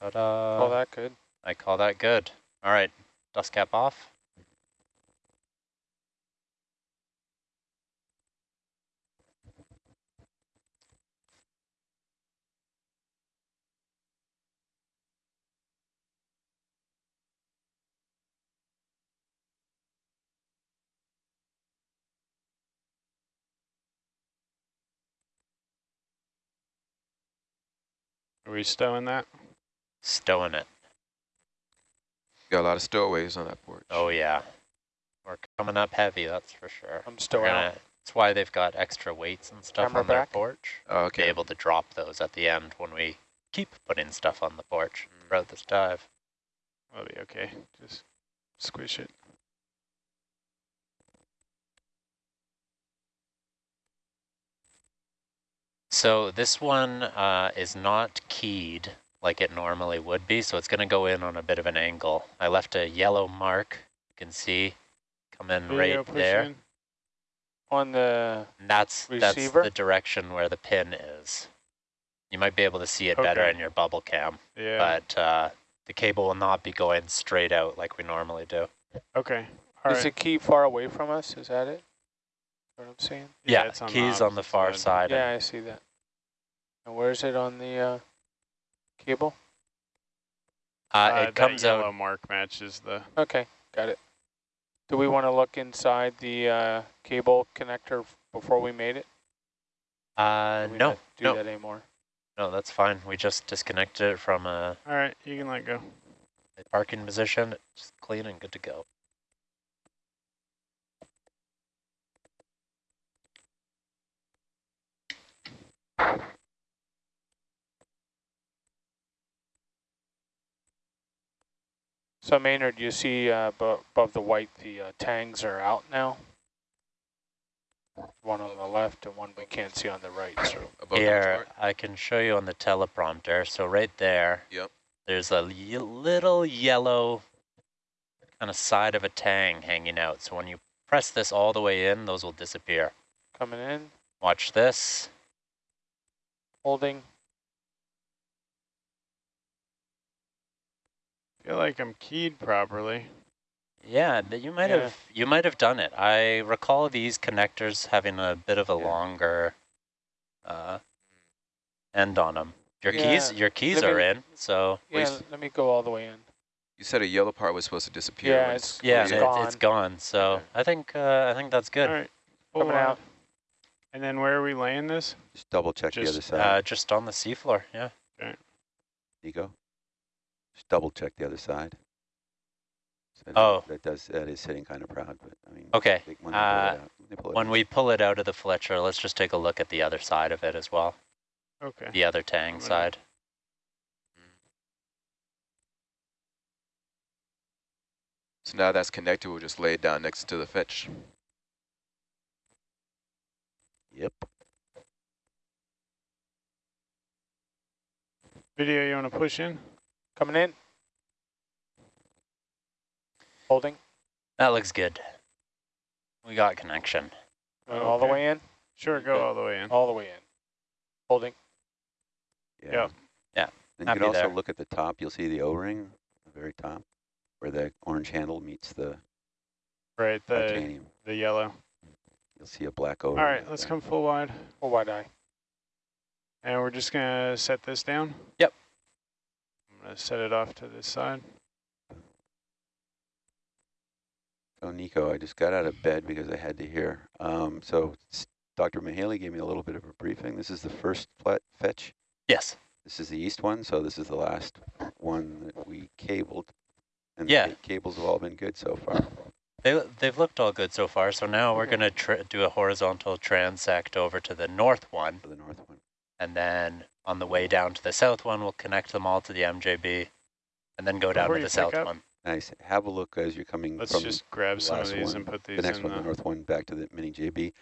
Ta-da. All that good. I call that good. All right, dust cap off. Are we stowing that? Stowing it. Got a lot of stowaways on that porch. Oh yeah. We're coming up heavy, that's for sure. I'm still We're out. That's why they've got extra weights and stuff Camera on their back. porch. Oh, Be okay. able to drop those at the end when we keep putting stuff on the porch Mm. throughout this dive. That'll be okay. Just squish it. So this one uh, is not keyed like it normally would be, so it's going to go in on a bit of an angle. I left a yellow mark, you can see, come in Video right there. On the, And that's, that's Receiver? the direction where the pin is. You might be able to see it better in your bubble cam, Yeah. but uh, the cable will not be going straight out like we normally do. okay. All is right. the key far away from us? Is that it? What I'm saying? Yeah, it's on keys on the far side. Yeah, I see that. And where is it on the uh, cable? Uh, Uh, it that comes yellow out, mark matches the. Okay, got it. Do we want to look inside the uh, cable connector before we made it? uh, we no, do no, that anymore? no, that's fine. We just disconnected it from a, All right, you can let go. a parking position. It's clean and good to go. So Maynard, do you see uh, above the white, the uh, tangs are out now? One on the left and one we can't see on the right. So Above the Here, chart. I can show you on the teleprompter. So right there, Yep. there's a little yellow kind of side of a tang hanging out. So when you press this all the way in, those will disappear. coming in, Watch this. holding. Feel like I'm keyed properly. Yeah, th- you might Yeah. have you might have done it. I recall these connectors having a bit of a Yeah. longer uh, end on them. Your Yeah, keys, your keys let are me- in. So Yeah, s- let me go all the way in. You said a yellow part was supposed to disappear. Yeah, it's- yeah, It's it- gone. it's gone. So Okay. I think uh, I think that's good. All right. Coming wide. out. And then where are we laying this? Just double check the other side, Uh, just on the seafloor. Yeah. Okay. Nico. Just double check the other side. So Oh. That does, that is sitting kind of proud, but I mean. Okay. When they pull Uh, out, when pull When we pull it out of the Fletcher, let's just take a look at the other side of it as well. Okay. The other tang gonna- side. So now that's connected, we'll just lay it down next to the fetch. Yep. Video you want to push in? Coming in. Holding. That looks good. We got connection. Going All the way in. Sure, go Okay. all the way in. All the way in. Holding. Yeah. Yep. Yeah, And you can also there. look at the top, you'll see the O-ring, the very top, where the orange handle meets the Right, the titanium. the yellow. You'll see a black O-ring. All right, right let's there. come full wide. Full wide eye. And we're just going to set this down? Yep. I'm going to set it off to this side. So Nico, I just got out of bed because I had to hear. Um, so Dr. Mahaley gave me a little bit of a briefing. This is the first flat fetch. Yes. This is the east one, so this is the last one that we cabled. And Yeah. the cables have all been good so far. They, they've looked all good so far. So now we're going to do a horizontal transect over to the north one. For the north one. And then on the way down to the south one, we'll connect them all to the MJB. And then go down Before to the south up, one. Nice. Have a look as you're coming Let's from just grab the some of these one, and put these the next in one, the north one, back to the mini JB.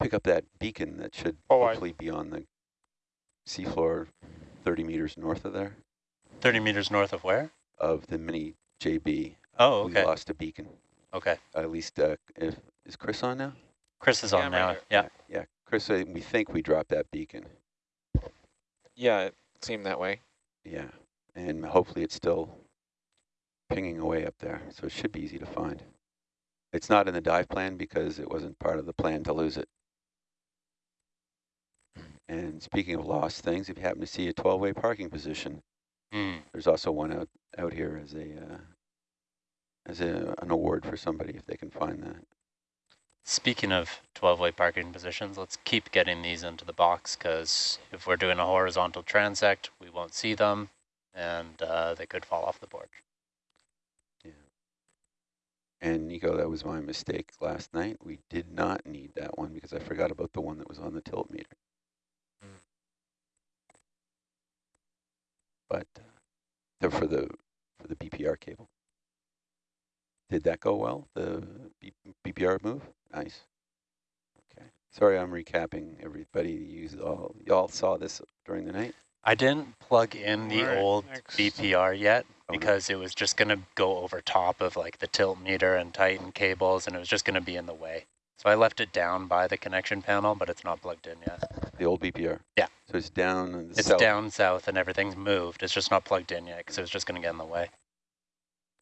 Pick up that beacon that should Oh, I- hopefully be on the seafloor 30 meters north of there, 30 meters north of where? of the mini JB. Oh, okay. We okay. lost a beacon. Okay. At least, uh, if, is Chris on now? Chris is Yeah, on I'm right now. here. Yeah. Yeah, Chris, uh, we think we dropped that beacon. Yeah, it seemed that way. Yeah, and hopefully it's still pinging away up there, so it should be easy to find. It's not in the dive plan because it wasn't part of the plan to lose it. And speaking of lost things, if you happen to see a 12-way parking position, Hmm. there's also one out, out here as a, uh, as a, an award for somebody if they can find that. Speaking of 12-way parking positions, let's keep getting these into the box because if we're doing a horizontal transect, we won't see them and uh, they could fall off the board. Yeah. And Nico, that was my mistake last night. We did not need that one because I forgot about the one that was on the tilt meter. Mm. But uh, for the for the BPR cable. Did that go well? The B BPR move? Nice. Okay. Sorry, I'm recapping everybody. You all y'all saw this during the night. I didn't plug in the Alright, old next. BPR yet Oh, no. because it was just going to go over top of like the tilt meter and Titan cables and it was just going to be in the way. So I left it down by the connection panel, but it's not plugged in yet. The old BPR. Yeah. So it's down in the It's south. down south and everything's moved. It's just not plugged in yet because it was just going to get in the way.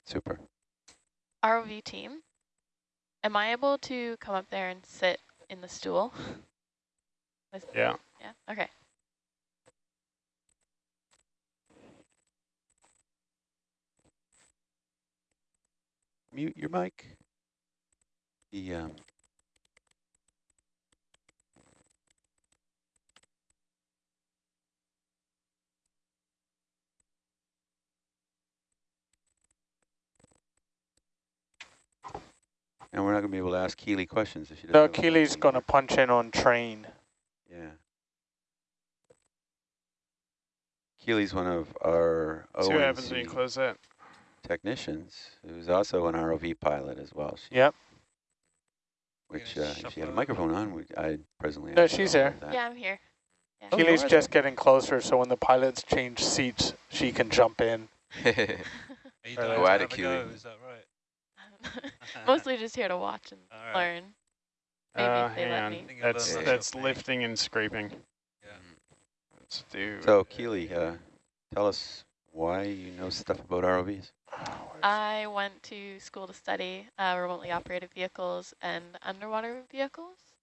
Super. ROV team, am I able to come up there and sit in the stool? Yeah. Yeah, okay. Mute your mic. The um. And we're not going to be able to ask Keely questions if she doesn't. No, have a Keely's going to punch in on train. Yeah. Keely's one of our See what happens when you close that. technicians, who's also an ROV pilot as well. She, Yep. Which, uh, if she had a microphone on, we, I presently. No, she's all there. Yeah, I'm here. Oh, you Keely's are just getting closer, so when the pilots change seats, she can jump in. Are you Right, dying right. Go at it, a Keely. go, Is that right? Mostly just here to watch and All right. learn. Maybe Uh, if they let me. That's learn that's something. lifting and scraping. Yeah. Let's do. So, Keely, uh, tell us why you know stuff about ROVs. I went to school to study uh, remotely operated vehicles and underwater vehicles.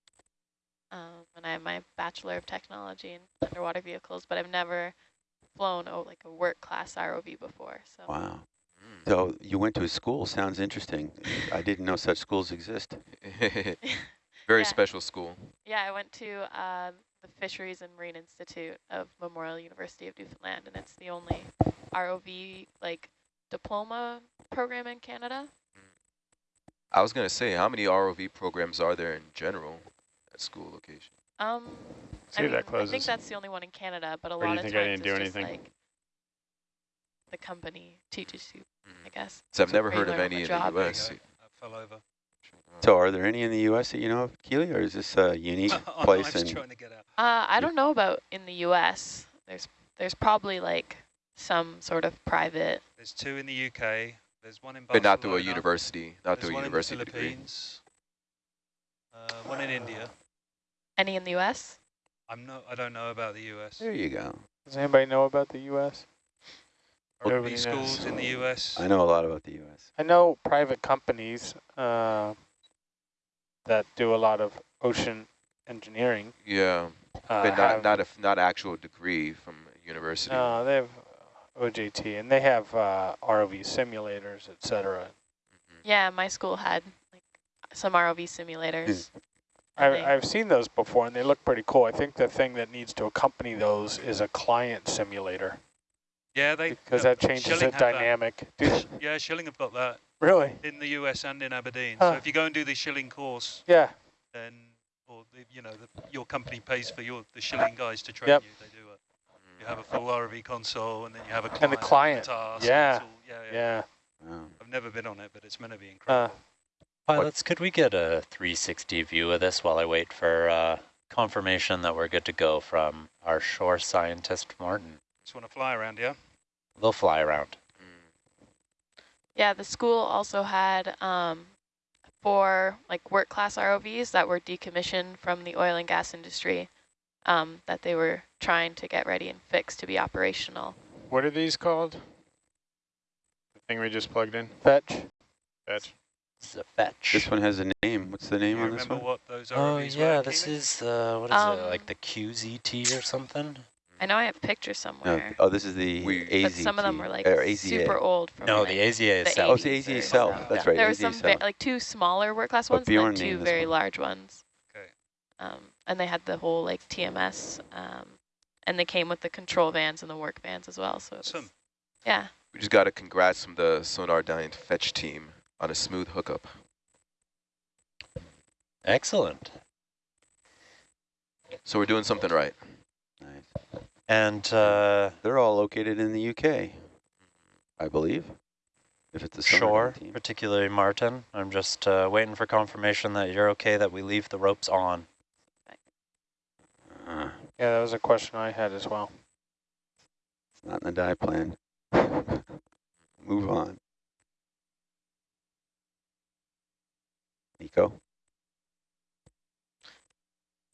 Um, and I have my Bachelor of Technology in underwater vehicles, but I've never flown oh, like a work class ROV before. So Wow. Mm. So you went to a school. Sounds interesting. I didn't know such schools exist. Very Yeah. special school. yeah, I went to uh, the Fisheries and Marine Institute of Memorial University of Newfoundland, and it's the only ROV like diploma program in Canada. I was gonna say, how many ROV programs are there in general at school location? Um, See I, mean, that I think that's the only one in Canada, but a Or you lot of think times I didn't do it's just anything? like the company teaches you, I Mhm. guess. So I've So never heard of learn on the any in the U.S. There you go. That fell over. So are there any in the U.S. that you know of, Keely, or is this a unique Oh, place? I'm just trying to get out. Uh, I don't know about in the U.S. There's there's probably like some sort of private. There's two in the UK. There's one in But not through a university, not There's through a one university in the degree. Philippines. Uh, one in India. Any in the U.S. I'm not. I don't know about the US. there you go. Does anybody know about the U.S.? Nobody ROV knows. schools in the US. I know a lot about the U.S. I know private companies uh, that do a lot of ocean engineering. Yeah, Uh, but not have- not a f- not actual degree from university. No, they have OJT, and they have uh, ROV simulators, etc. cetera. Mhm. Yeah, my school had like some ROV simulators. I, and I've seen those before, and they look pretty cool. I think the thing that needs to accompany those is a client simulator, Yeah, they because uh, that changes Schilling the have that. dynamic. Yeah, Schilling have got that really? in the US and in Aberdeen. Huh. So if you go and do the Schilling course, Yeah. then or the, you know the, your company pays for your the Schilling guys to train Yep. you. They do it. You have a full ROV console, and then you have a client And the client, task, and yeah, it's all- yeah, yeah. Yeah. Wow. I've never been on it, but it's meant to be Uh, incredible. Pilots, could we get a 360 view of this while I wait for uh, confirmation that we're good to go from our shore scientist, Martin? Just want to fly around, yeah. They'll fly around. Yeah, the school also had um, four like work class ROVs that were decommissioned from the oil and gas industry um, that they were trying to get ready and fix to be operational. What are these called? The thing we just plugged in? Fetch. Fetch. This is a fetch. This one has a name. What's the name on this remember one? what those Oh ROVs yeah, were, this Keely? is uh, what is it? Um, Like the QZT or something? I know I have pictures No, somewhere, oh, this is the We- but some of them were like or super old from No, like, the AZA is the south. Oh, it's the AZA or South. That's Yeah. right. There were some ve- South. like two smaller work class ones, and Bjorn then two very one. large ones. Okay. Um, and they had the whole like TMS, um, and they came with the control vans and the work vans as well. So it was- Awesome. yeah, We just got to congrats from the Sonardyne fetch team on a smooth hookup. Excellent. So we're doing something right. Nice. And uh, They're all located in the UK, I believe. If it's a summer Shore, team. particularly Martin, I'm just uh, waiting for confirmation that you're okay that we leave the ropes on. Uh, Yeah, that was a question I had as well. it's not in the die plan. Move on. Nico?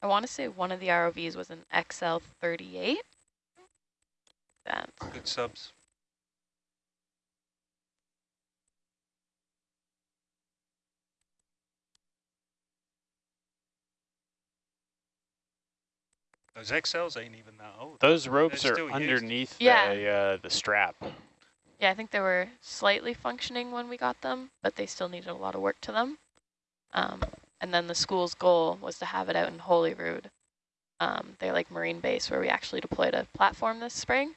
I want to say one of the ROVs was an XL38. That Good subs. Those XLs ain't even that old. Those ropes They're are still used. underneath Yeah. the, uh, the strap. yeah, I think they were slightly functioning when we got them, but they still needed a lot of work to them. Um, and then the school's goal was to have it out in Holyrood. Um, they're like marine base where we actually deployed a platform this spring.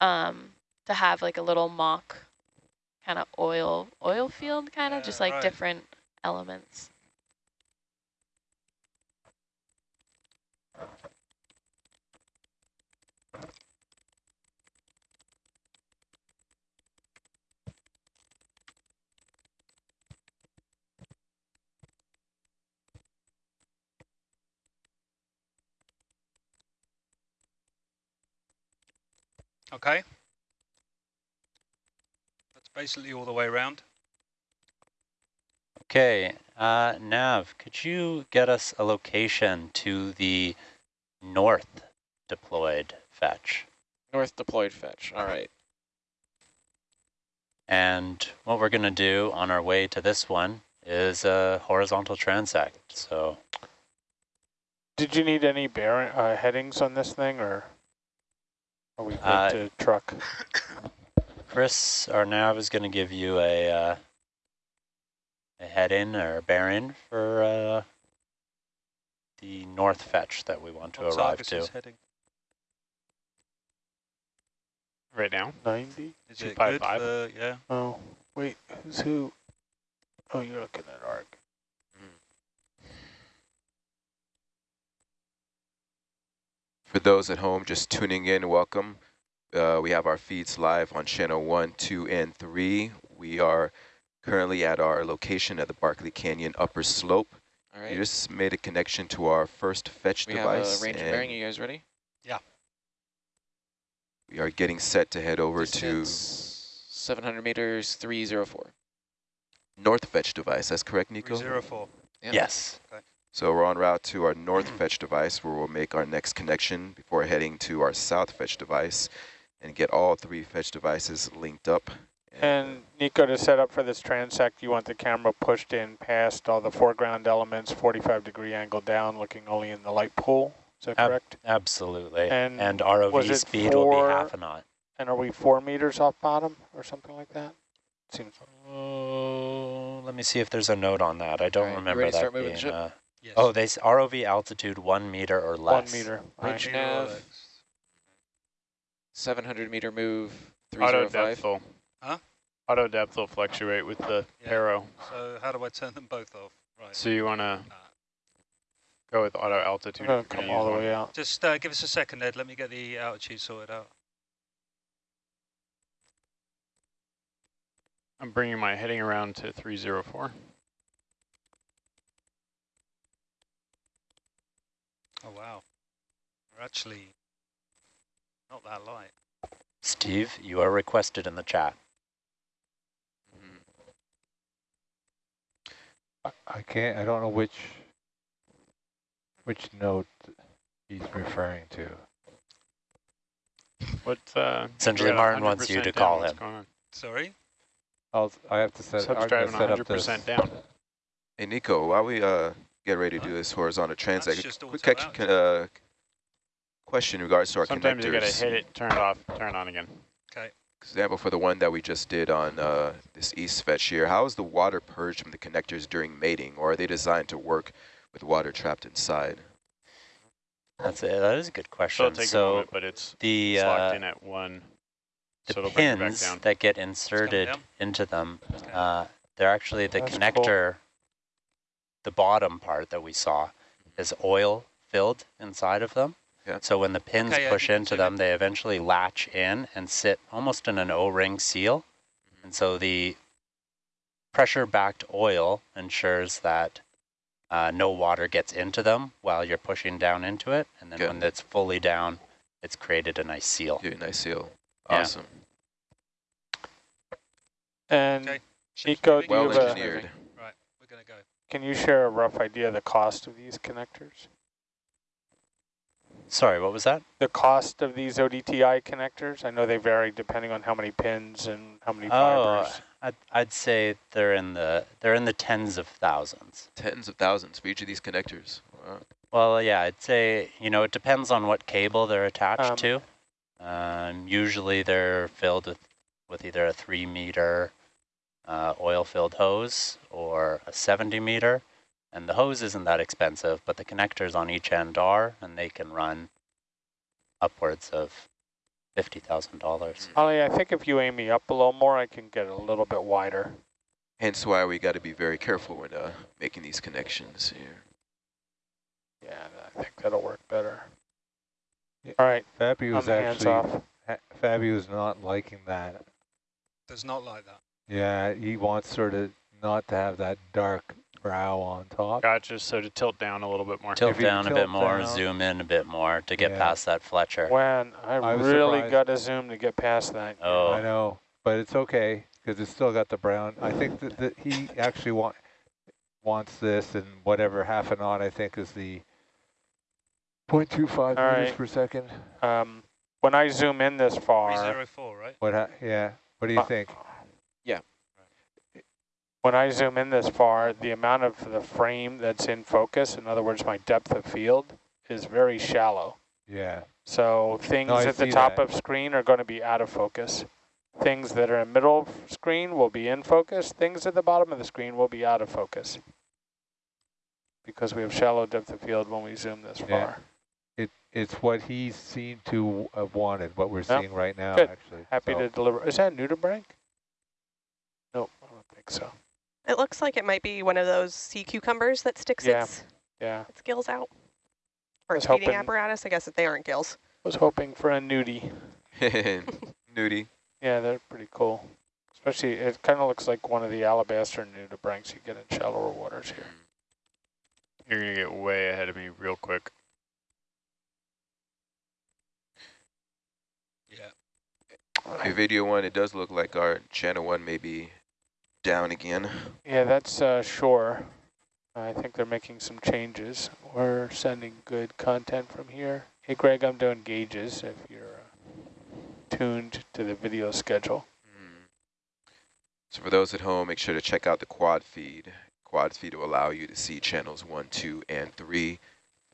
Um, to have like a little mock kind of oil oil field, kind of Yeah, just like right. different elements. Okay. That's basically all the way around. Okay, uh, Nav, could you get us a location to the north deployed fetch? North deployed fetch. All right. And what we're going to do on our way to this one is a horizontal transect. So Did you need any bearing uh, headings on this thing, or are we good Uh, to truck? Chris, our nav is going to give you a uh, a head-in or a bearing for uh, the north fetch that we want to What's arrive Argus's to. heading? Right now? 90? Is Two it five good five. for, yeah? Oh, wait, who's who? Oh, you're looking at ARC. For those at home just tuning in, welcome. Uh, we have our feeds live on channel 1, 2, and 3. We are currently at our location at the Barkley Canyon upper slope. All We just made a connection to our first fetch We have device. a range and and bearing. You guys ready? Yeah. We are getting set to head over to 700 meters, 304. north fetch device. That's correct, Nico? 304. Yeah. Yes. So we're en route to our north mm. fetch device where we'll make our next connection before heading to our south fetch device and get all three fetch devices linked up. And Nico, to set up for this transect, you want the camera pushed in past all the foreground elements, 45 degree angle down, looking only in the light pool. Is that Ab- correct? Absolutely. And And, ROV it speed will be half a knot. And are we four meters off bottom or something like that? Seems Oh, let me see if there's a note on that. I don't Alright, you remember ready to that start moving being. The ship? Yes. oh, they s- ROV altitude one meter or less. one meter. Range Right. nav, 700 meter move, Auto 305. depth will. Huh? Auto depth will fluctuate with the Yeah. arrow. So how do I turn them both off? Right. So you want to Nah. go with auto altitude. going if to you're come all the use way out. Uh, Just uh, give us a second, Ed. Let me get the altitude sorted out. I'm bringing my heading around to 304. Oh, wow. We're actually not that light. Steve, you are requested in the chat. I- I can't, I don't know which, which note he's referring to. What, uh? Essentially, Martin wants you to call him. Sorry? I'll, I have to set, Sub's I'm gonna driving set up this. 100% down. Hey, Nico, while we uh, get ready to do this horizontal That's transect, just quick auto catch, out. uh, question in regards to our Sometimes you gotta hit it, turn it off, turn it on again. Okay. Example for the one that we just did on uh, this east fetch here, how is the water purged from the connectors during mating, or are they designed to work with water trapped inside? That's it. That is a good So question. it'll take a So moment, but it's, the it's locked uh, in at one. the so it'll bring it back pins that get inserted into them, It's coming. uh, they're actually the That's cool. Connector. The bottom part that we saw is oil filled inside of them. Yeah. So when the pins Okay, push you into them, in. they eventually latch in and sit almost in an O-ring seal. Mm-hmm. And so the pressure-backed oil ensures that uh, no water gets into them while you're pushing down into it. And then Okay. when it's fully down, it's created a nice seal. Yeah, nice seal. Yeah. Awesome. And Okay. Nico, moving. do you Well have a- engineered. Right, we're going to go. Can you share a rough idea of the cost of these connectors? Sorry, what was that? The cost of these ODTI connectors? I know they vary depending on how many pins and how many Oh, fibers. I'd, I'd say they're in the they're in the tens of thousands. Tens of thousands for each of these connectors. Wow. Well, yeah, I'd say you know it depends on what cable they're attached Um, to. Um, usually they're filled with with either a three meter uh, oil filled hose or a 70 meter, and the hose isn't that expensive, but the connectors on each end are, and they can run upwards of fifty thousand dollars. Ollie, I think if you aim me up a little more, I can get a little bit wider. Hence why we got to be very careful when uh, making these connections here. Yeah, I think that'll work better. Yeah. All right, Fabi I'm hands actually, off. ha- Fabi was not liking that. Does not like that. Yeah, he wants sort of not to have that dark brow on top. Gotcha, so to tilt down a little bit more. Tilt If you down a bit more, down- zoom in a bit more to get Yeah. past that Fletcher. When I, I really got to zoom to get past that. Oh, I know, but it's okay because it's still got the brown. I think that, that he actually want, wants this and whatever half a knot I think is the 0.25 All meters right. per second. Um, when I zoom in this far, 304, right? What? Ha yeah. What do you Uh, think? When I zoom in this far, the amount of the frame that's in focus, in other words, my depth of field, is very shallow. Yeah. So things I at the top that. of screen are going to be out of focus. Things that are in middle of screen will be in focus. Things at the bottom of the screen will be out of focus. Because we have shallow depth of field when we zoom this Yeah. far. It it's what he seemed to have wanted. What we're Yep. seeing right now, Good. actually. Happy So- to deliver. Is that nudibranch? Nope, I don't think so. It looks like it might be one of those sea cucumbers that sticks Yeah. its, Yeah, its gills out. Or was its feeding hoping- apparatus. I guess that they aren't gills. was hoping for a nudie. Nudie. Yeah, they're pretty cool. Especially, it kind of looks like one of the alabaster nudibranchs you get in shallower waters here. Mm. You're gonna get way ahead of me real quick. Yeah. Your video one, it does look like our channel one may be down again. Yeah, that's uh, Shore. I think they're making some changes. We're sending good content from here. Hey, Greg, I'm doing gauges if you're uh, tuned to the video schedule. Hmm. So for those at home, make sure to check out the quad feed. Quad feed will allow you to see channels one, two, and three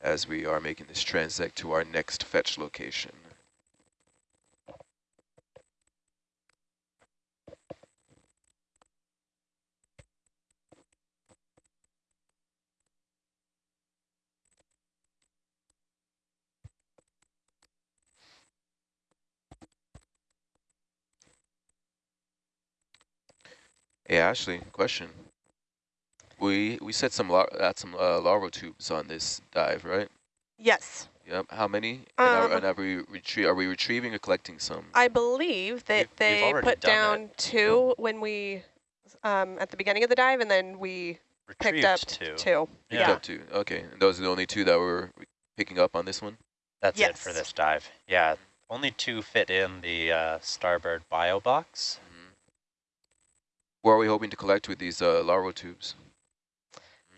as we are making this transect to our next fetch location. Hey Ashley, question. We we set some at some uh, larval tubes on this dive, right? Yes. Yep. How many? And, are, Um, and are we retrie are we retrieving or collecting some? I believe that We've- we've they put done down two when we, um, at the beginning of the dive, and then we picked up two. two. Picked Yeah. up two. Okay. And those are the only two that we're picking up on this one. That's it for this dive. Yeah, only two fit in the uh, starboard bio box. Where are we hoping to collect with these uh, larval tubes?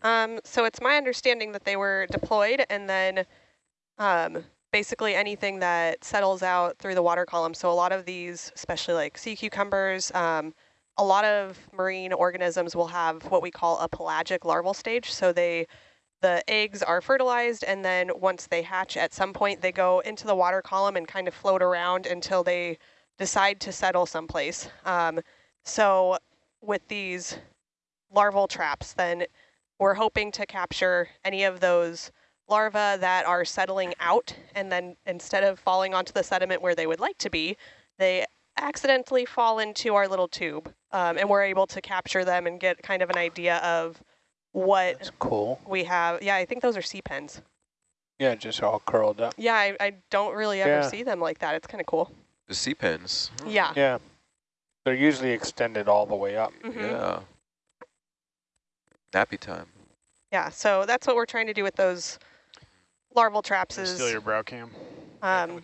Um, so it's my understanding that they were deployed and then um, basically anything that settles out through the water column. So a lot of these, especially like sea cucumbers, um, a lot of marine organisms will have what we call a pelagic larval stage. So they, the eggs are fertilized and then once they hatch at some point, they go into the water column and kind of float around until they decide to settle someplace. Um, so with these larval traps, then we're hoping to capture any of those larvae that are settling out and then instead of falling onto the sediment where they would like to be, they accidentally fall into our little tube um, and we're able to capture them and get kind of an idea of what That's cool. we have. Yeah, I think those are sea pens. Yeah, just all curled up. Yeah, I, I don't really ever Yeah. see them like that. It's kind of cool. The sea pens. Yeah. Yeah. They're usually extended all the way up. Mhm. Yeah. Nappy time. Yeah, so that's what we're trying to do with those larval traps Steal is your brow cam. um,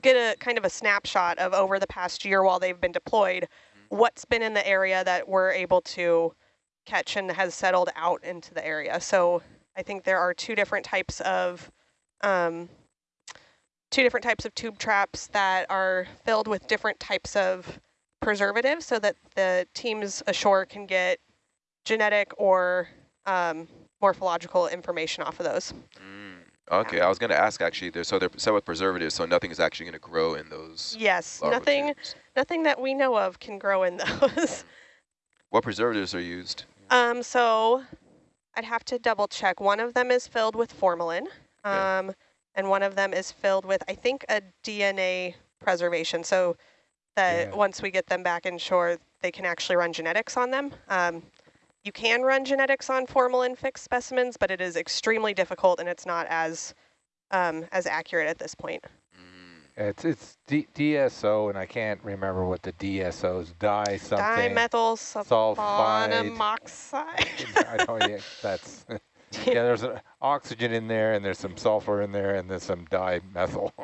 get a kind of a snapshot of over the past year while they've been deployed, what's been in the area that we're able to catch and has settled out into the area. So I think there are two different types of um, two different types of tube traps that are filled with different types of preservatives so that the teams ashore can get genetic or um, morphological information off of those. Mm. Okay, I was going to ask actually, they're, so they're set with preservatives, so nothing is actually going to grow in those Yes, nothing tubes. nothing that we know of can grow in those. What preservatives are used? um, so I'd have to double check. One of them is filled with formalin, um, and one of them is filled with, I think, a DNA preservation. So that Yeah. once we get them back in shore, they can actually run genetics on them. Um, you can run genetics on formalin fixed specimens, but it is extremely difficult and it's not as um, as accurate at this point. Mm. It's it's D DSO, and I can't remember what the DSOs die something. Dimethyl sulfide. sulfonamoxide. I know, yeah, that's yeah. There's an oxygen in there, and there's some sulfur in there, and there's some dimethyl.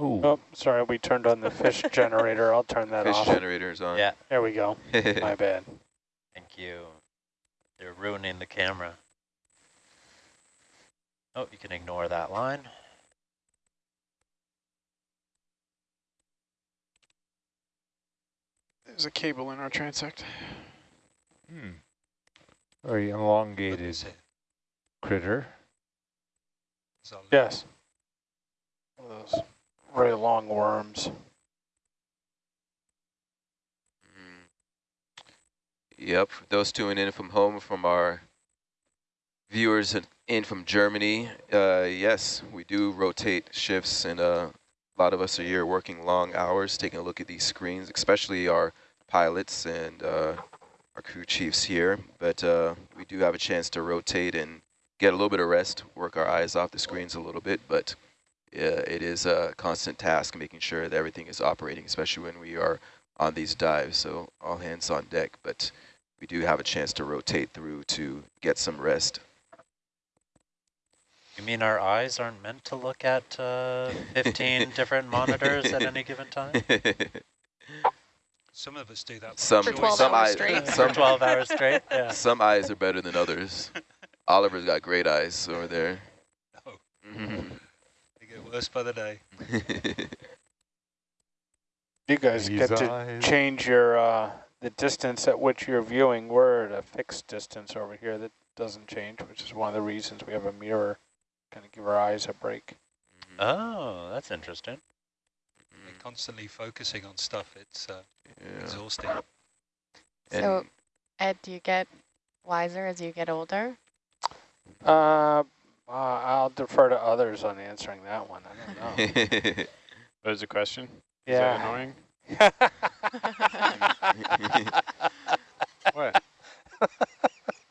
Ooh, Oh, sorry, we turned on the fish generator. I'll turn that Fish off. generators on. Yeah, There we go. My bad. thank you. They're ruining the camera. Oh, you can ignore that line. There's a cable in our transect. hmm. very elongated critter. Yes. Very long worms. Mm. Yep, those tuning in from home from our viewers in- from Germany, uh, yes, we do rotate shifts and uh, a lot of us are here working long hours, taking a look at these screens, especially our pilots and uh, our crew chiefs here. But uh, we do have a chance to rotate and get a little bit of rest, work our eyes off the screens a little bit, but it is a constant task making sure that everything is operating, especially when we are on these dives. So all hands on deck, but we do have a chance to rotate through to get some rest. You mean our eyes aren't meant to look at uh, 15 different monitors at any given time? Some of us do that. some For 12 some hours eyes straight. Some 12 hours straight? Yeah. some eyes are better than others. Oliver's got great eyes over there. Oh. Mhm. They get worse by the day. You guys These get to change your uh, the distance at which you're viewing. We're at a fixed distance over here that doesn't change, which is one of the reasons we have a mirror, kind of give our eyes a break. Oh, that's interesting. They're constantly focusing on stuff. It's uh, yeah. exhausting. So, Ed, do you get wiser as you get older? Uh, uh, I'll defer to others on answering that one. I don't know. Was the question? Is Yeah. that annoying? What? I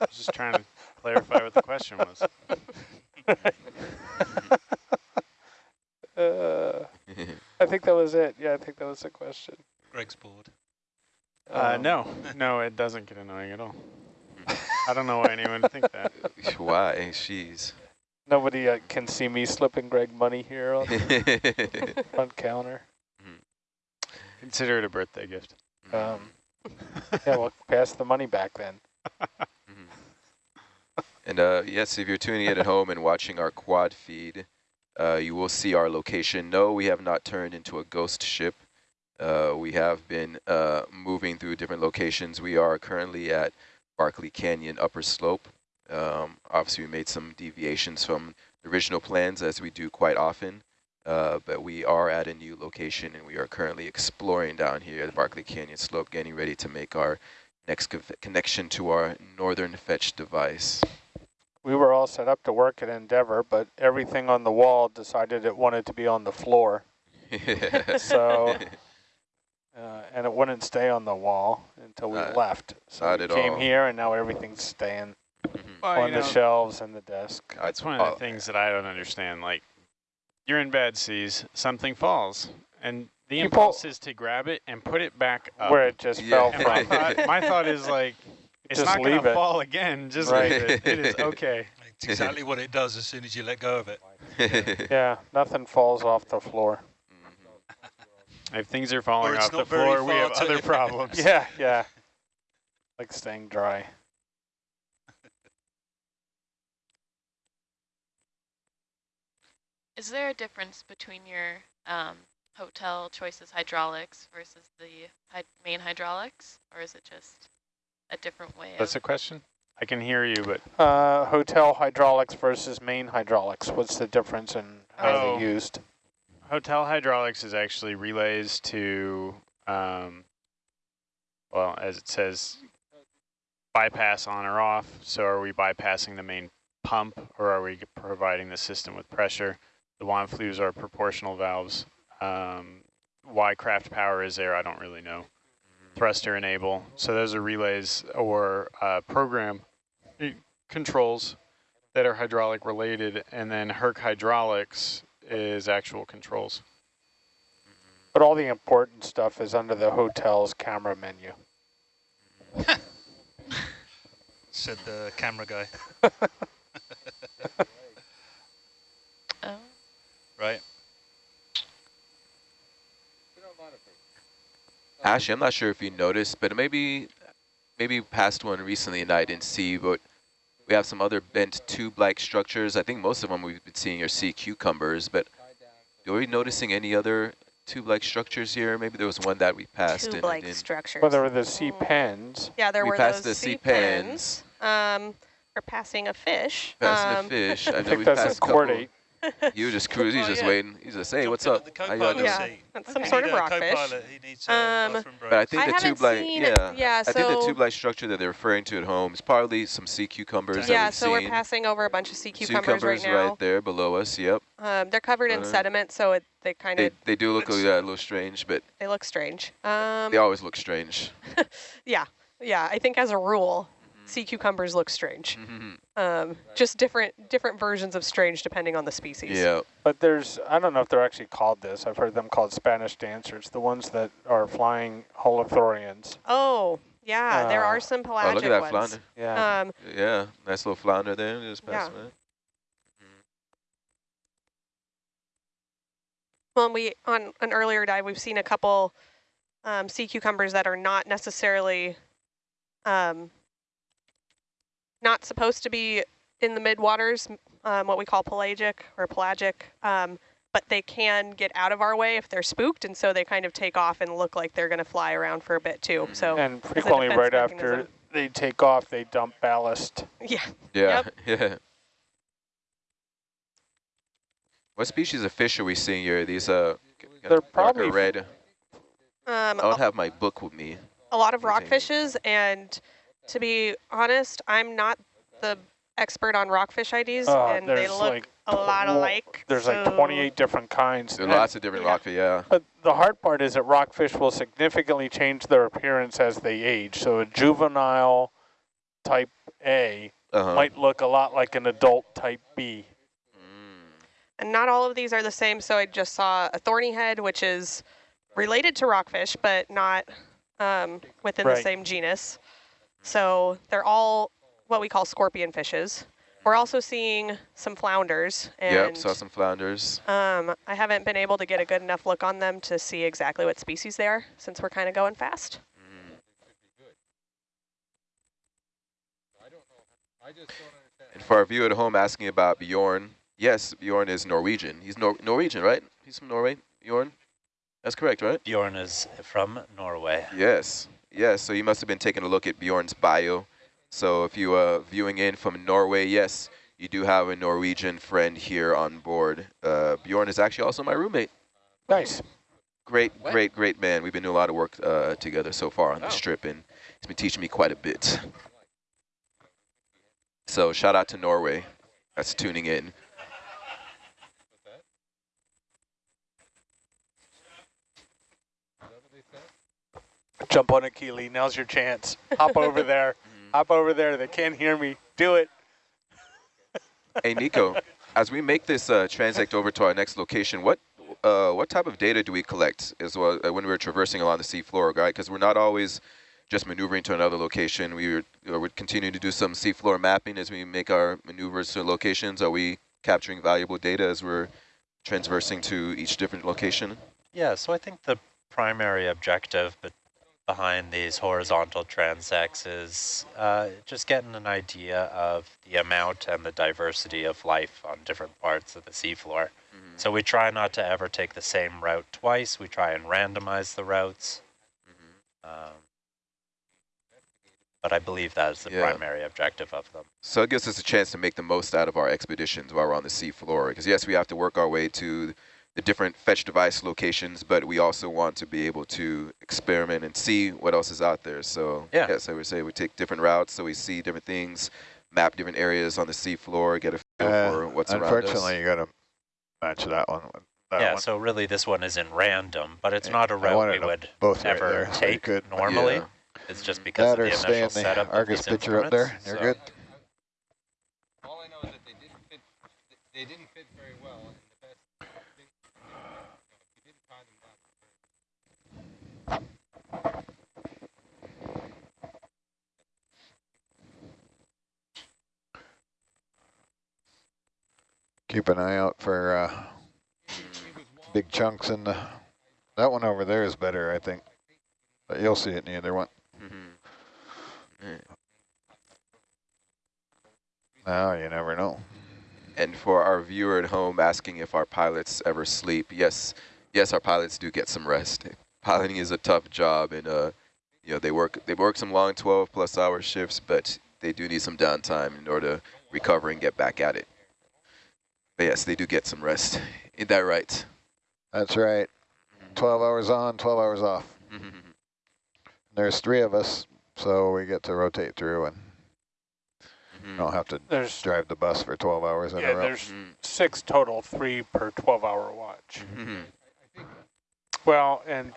was just trying to clarify what the question was. uh, I think that was it. Yeah, I think that was the question. Greg's bored. Uh, Um, no, no, it doesn't get annoying at all. I don't know why anyone would think that. Why? Jeez. Nobody uh, can see me slipping Greg money here on the front counter. Consider it a birthday gift. Um, yeah, well, pass the money back then. Mhm. And uh, yes, if you're tuning in at home and watching our quad feed, uh, you will see our location. No, we have not turned into a ghost ship. Uh, we have been uh, moving through different locations. We are currently at Barkley Canyon upper slope. Um, obviously, we made some deviations from the original plans as we do quite often. Uh, but we are at a new location and we are currently exploring down here at the Barkley Canyon slope, getting ready to make our next connection to our northern fetch device. We were all set up to work at Endeavour, but everything on the wall decided it wanted to be on the floor. so, uh, and it wouldn't stay on the wall until we Uh, left. So we came all. here and now everything's staying Mm-hmm. Well, on you the know, shelves and the desk. Uh, That's one of the oh. things that I don't understand. Like, you're in bad seas, something falls, and the People- impulse is to grab it and put it back up. Where it just Yeah. fell And my from. thought, my thought is like, it's Just not going leave to fall again. Just Right. leave it. It is okay. It's exactly what it does as soon as you let go of it. yeah, nothing falls off the floor. Mm-hmm. If things are falling Or it's off the floor, we have other problems. Yeah, yeah. Like staying dry. Is there a difference between your um, hotel choices hydraulics versus the hy main hydraulics, or is it just a different way That's a question? I can hear you, but Uh, hotel hydraulics versus main hydraulics. What's the difference in how Oh. they're used? hotel hydraulics is actually relays to, um, well, as it says, bypass on or off. So are we bypassing the main pump or are we providing the system with pressure? The wand flues are proportional valves. Um, why craft power is there, I don't really know. Thruster enable. So those are relays or uh, program controls that are hydraulic related. And then Herc hydraulics is actual controls. But all the important stuff is under the hotel's camera menu. Said the camera guy. Oh, Right. Ashley, I'm not sure if you noticed, but maybe maybe passed one recently and I didn't see, but we have some other bent tube-like structures. I think most of them we've been seeing are sea cucumbers, but are we noticing any other tube-like structures here? Maybe there was one that we passed and Tube-like structures. Well, there were the sea pens. yeah, there we were passed those the sea sea pens. pens. Um, we're passing a fish. Passing um, a fish. I I think we that's passed a couple. chordate. You were just cruising, he's Oh, just yeah. waiting. He's just, hey, what's up? The How y'all doing? Yeah. That's some sort of rockfish. co-pilot. He needs a Um. But I think I the tube-like, seen- yeah. yeah, I think the tube-like structure that they're referring to at home is probably some sea cucumbers that Yeah, we've so we're seen. passing over a bunch of sea cucumbers, Cucumbers right now. there below us, yep. Um, they're covered in Uh, sediment, so it, they kind of they do look a, It's- yeah, a little strange, but they look strange. Um, they always look strange. yeah, yeah. I think as a rule. Sea cucumbers look strange. Um, just different different versions of strange depending on the species. yeah. But there's, I don't know if they're actually called this. I've heard them called Spanish dancers, the ones that are flying holothurians. Oh, yeah. there Uh, are some pelagic Oh, pelagic look at that ones. flounder. Yeah. Um, Yeah, nice little flounder there. Just Yeah. pass by. well, and we on an earlier dive, we've seen a couple um, sea cucumbers that are not necessarily um, not supposed to be in the midwaters, um, what we call pelagic or pelagic, um, but they can get out of our way if they're spooked, and so they kind of take off and look like they're going to fly around for a bit too. So and frequently defense right after they take off, they dump ballast. yeah, Yeah, yeah. What species of fish are we seeing here? These uh, They're probably red. um, I don't have my book with me. a lot of Rotating. rockfishes, and to be honest, I'm not the expert on rockfish IDs, Uh, and they look like a lot alike. There's like 28 different kinds. There are And- lots of different Yeah. rockfish, yeah. But the hard part is that rockfish will significantly change their appearance as they age. So a juvenile type A Uh-huh. might look a lot like an adult type B. Mm. And not all of these are the same. So I just saw a thorny head, which is related to rockfish, but not um, within the same genus. So they're all what we call scorpion fishes. We're also seeing some flounders. And Yep, saw some flounders. Um, I haven't been able to get a good enough look on them to see exactly what species they are since we're kind of going fast. Mm. And for our viewer at home asking about Bjorn, yes, Bjorn is Norwegian. He's Nor Norwegian, right? He's from Norway, Bjorn? That's correct, right? Bjorn is from Norway. Yes, yes. So you must have been taking a look at Bjorn's bio. So if you are viewing in from Norway, yes, you do have a Norwegian friend here on board. Uh, Bjorn is actually also my roommate. Nice. Great, What? great, great man. We've been doing a lot of work uh, together so far on Oh. this trip, and he's been teaching me quite a bit. So shout out to Norway. That's tuning in. Jump on a Keeley. Now's your chance. Hop over there. Hop over there. They can't hear me. Do it. Hey, Nico, as we make this uh, transect over to our next location, what uh, what type of data do we collect as well uh, when we're traversing along the seafloor, right? Because we're not always just maneuvering to another location. We are, you know, we're continuing to do some seafloor mapping as we make our maneuvers to locations. Are we capturing valuable data as we're transversing to each different location? Yeah, so I think the primary objective but behind these horizontal transects is uh, just getting an idea of the amount and the diversity of life on different parts of the seafloor. So we try not to ever take the same route twice. We try and randomize the routes. Um, but I believe that is the Yeah. primary objective of them. So it gives us a chance to make the most out of our expeditions while we're on the seafloor. Because yes, we have to work our way to the different fetch device locations, but we also want to be able to experiment and see what else is out there. So Yeah. yes, I would say we take different routes so we see different things, map different areas on the seafloor, get a feel Uh, for what's around us. Unfortunately, you got to match that one with that yeah, one. so really this one is in random, but it's Yeah, not a route wanted we would both right ever there, so take could- normally. Yeah. It's just because that of or the stay initial in the setup of Argus these picture up there. You're so- good. All I know is that they didn't fit. They didn't fit very well, and the best. Thing, you didn't tie them down. Keep an eye out for uh, big chunks in the. That one over there is better, I think. But you'll see it in the other one. Mhm. Now you never know. And for our viewer at home asking if our pilots ever sleep, yes, yes, our pilots do get some rest. Piloting is a tough job, and uh, you know they work they work some long 12 plus hour shifts, but they do need some downtime in order to recover and get back at it. But yes, they do get some rest. Ain't that right? That's right. Mm-hmm. 12 hours on, 12 hours off. Mm-hmm. There's three of us, so we get to rotate through and mm-hmm. don't have to There's drive the bus for 12 hours in yeah, a row. there's six total, three per 12-hour watch. Mhm. Well, and